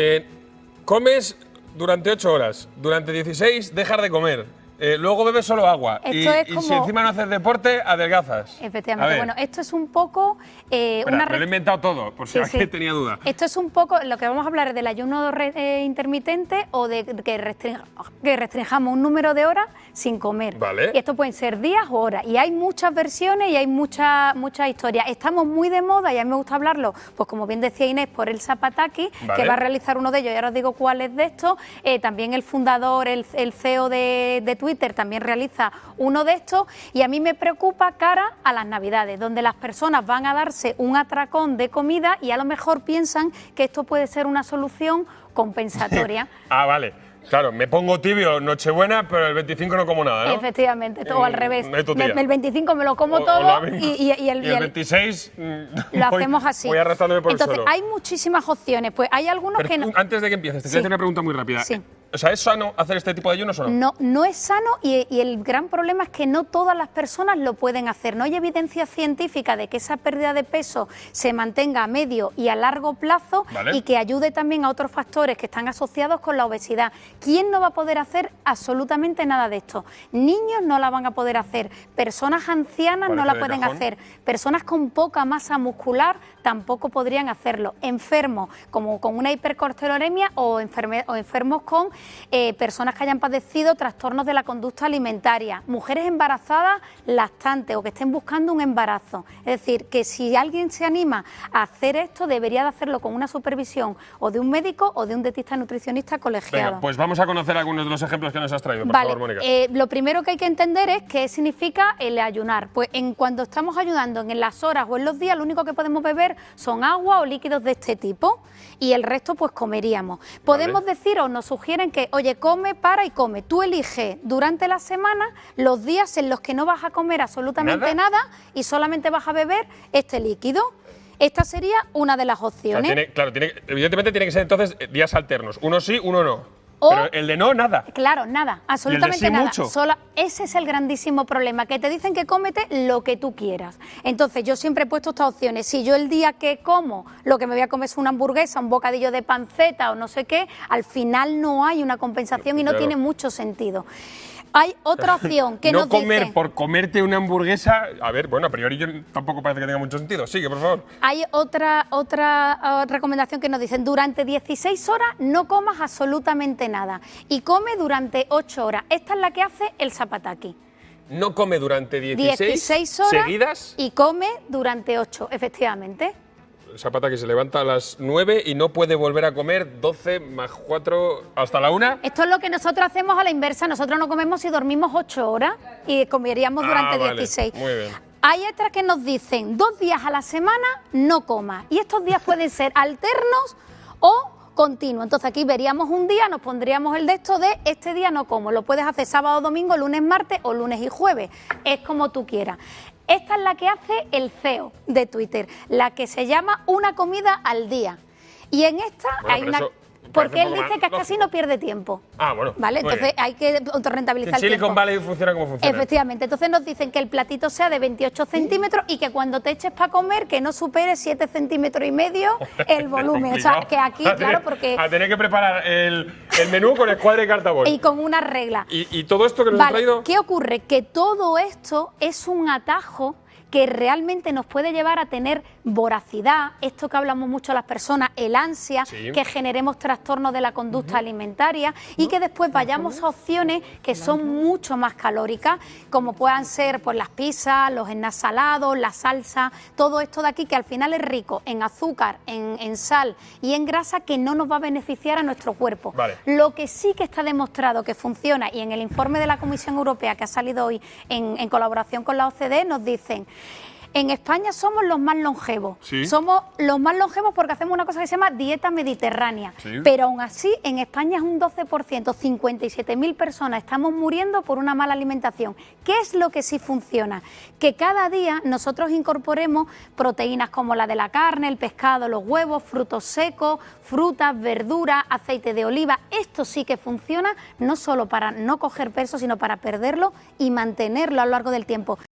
Eh, comes durante 8 horas, durante 16 dejar de comer. Eh, luego bebes solo agua. Y, y si como- encima no haces deporte, adelgazas. Efectivamente. Bueno, esto es un poco eh, espera, una me lo he inventado todo, por si Sí, alguien sí. tenía duda. Esto es un poco lo que vamos a hablar es del ayuno eh, intermitente o de que, restring- que restringamos un número de horas sin comer. Vale. Y esto pueden ser días o horas. Y hay muchas versiones y hay muchas muchas historias. Estamos muy de moda y a mí me gusta hablarlo, pues como bien decía Inés, por el Zapataki, Vale. que va a realizar uno de ellos. Y ahora os digo cuál es de estos. Eh, también el fundador, el, el CEO de, de Twitter, también realiza uno de estos. Y a mí me preocupa cara a las Navidades, donde las personas van a darse un atracón de comida y a lo mejor piensan que esto puede ser una solución compensatoria. Ah, vale. Claro, me pongo tibio Nochebuena, pero el 25 no como nada, ¿no? Efectivamente, todo al revés. Me- el 25 me lo como O- todo y, y- y el, Y y el el- 26 mm, lo voy- hacemos así. Voy arrastrándome por Entonces, el suelo. hay muchísimas opciones. Pues hay algunos Pero que no. antes de que empieces, te Sí. quiero hacer una pregunta muy rápida. Sí. O sea, ¿es sano hacer este tipo de ayunos o no? No, no es sano y, y el gran problema es que no todas las personas lo pueden hacer. No hay evidencia científica de que esa pérdida de peso se mantenga a medio y a largo plazo Vale. y que ayude también a otros factores que están asociados con la obesidad. ¿Quién no va a poder hacer absolutamente nada de esto? Niños no la van a poder hacer, personas ancianas no la de pueden cajón. hacer, personas con poca masa muscular tampoco podrían hacerlo, enfermos como con una hipercortisolemia o, enferme- o enfermos con eh, personas que hayan padecido trastornos de la conducta alimentaria, mujeres embarazadas lactantes o que estén buscando un embarazo. Es decir, que si alguien se anima a hacer esto, debería de hacerlo con una supervisión o de un médico o de un dietista nutricionista colegiado. Venga, pues vamos a conocer algunos de los ejemplos que nos has traído, por Vale, favor, Mónica. eh, lo primero que hay que entender es qué significa el ayunar. Pues en cuando estamos ayunando en las horas o en los días, lo único que podemos beber son agua o líquidos de este tipo y el resto pues comeríamos. Podemos decir o nos sugieren que, oye, come, para y come. Tú eliges durante la semana los días en los que no vas a comer absolutamente ¿Nada? nada, y solamente vas a beber este líquido. Esta sería una de las O sea, opciones. tiene- claro, tiene, evidentemente tiene que ser entonces eh, días alternos. Uno sí, uno no. O- Pero el de no, nada. Claro, nada, absolutamente sí nada. mucho? Sola- ese es el grandísimo problema, que te dicen que cómete lo que tú quieras. Entonces, yo siempre he puesto estas opciones. Si yo el día que como, lo que me voy a comer es una hamburguesa, un bocadillo de panceta o no sé qué, al final no hay una compensación y no Claro. tiene mucho sentido. Hay otra opción que no nos comer dice... por comerte una hamburguesa. A ver, bueno, a priori yo tampoco parece que tenga mucho sentido. Sigue, por favor. Hay otra, otra ah, recomendación que nos dicen, durante 16 horas no comas absolutamente nada y come durante 8 horas. Esta es la que hace el zapataki. No come durante 16, 16 horas seguidas. y come durante 8, efectivamente. Zapata que se levanta a las 9 y no puede volver a comer 12 más 4 hasta la 1. Esto es lo que nosotros hacemos a la inversa. Nosotros no comemos si dormimos 8 horas y comeríamos durante Ah, vale, 16. muy bien. Hay otras que nos dicen dos días a la semana no comas. Y estos días pueden ser alternos o continuos. Entonces aquí veríamos un día, nos pondríamos el de esto de este día no como. Lo puedes hacer sábado, domingo, lunes, martes o lunes y jueves. Es como tú quieras. Esta es la que hace el CEO de Twitter, la que se llama una comida al día. Y en esta Bueno, hay una... eso Porque él dice que lógico. no pierde tiempo. Ah, bueno. ¿Vale? Entonces bien. hay que En autorrentabilizar el Silicon tiempo. Valley funciona como funciona. Efectivamente, entonces nos dicen que el platito sea de 28 centímetros y que cuando te eches para comer que no supere 7 centímetros y medio el volumen. O sea, que aquí, A claro, porque... A tener que preparar el, el menú con escuadra y cartabón. Y con una regla. Y, y todo esto que nos ha Vale, traído. ¿qué ocurre? Que todo esto es un atajo que realmente nos puede llevar a tener voracidad, esto que hablamos mucho las personas, el ansia, Sí. que generemos trastornos de la conducta alimentaria y que después vayamos a opciones que son mucho más calóricas, como puedan ser pues, las pizzas, los enasalados, la salsa, todo esto de aquí que al final es rico en azúcar, en, en sal y en grasa que no nos va a beneficiar a nuestro cuerpo. Vale. Lo que sí que está demostrado que funciona y en el informe de la Comisión Europea que ha salido hoy en, en colaboración con la OCDE nos dicen en España somos los más longevos. Sí. Somos los más longevos porque hacemos una cosa que se llama dieta mediterránea. Sí. Pero aún así, en España es un 12%, 57.000 personas estamos muriendo por una mala alimentación. ¿Qué es lo que sí funciona? Que cada día nosotros incorporemos proteínas como la de la carne, el pescado, los huevos, frutos secos, frutas, verduras, aceite de oliva. Esto sí que funciona no solo para no coger peso, sino para perderlo y mantenerlo a lo largo del tiempo.